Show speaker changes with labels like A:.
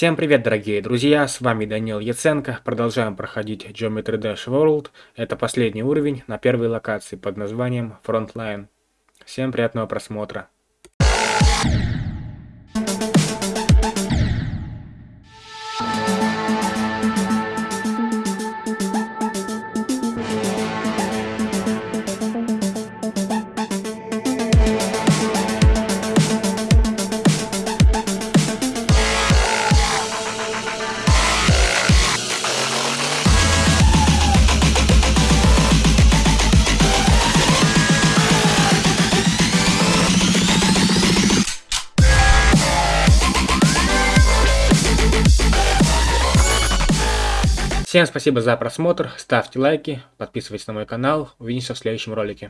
A: Всем привет, дорогие друзья, с вами Данил Яценко. Продолжаем проходить Geometry Dash World. Это последний уровень на первой локации под названием Frontline. Всем приятного просмотра. Всем спасибо за просмотр, ставьте лайки, подписывайтесь на мой канал, увидимся в следующем ролике.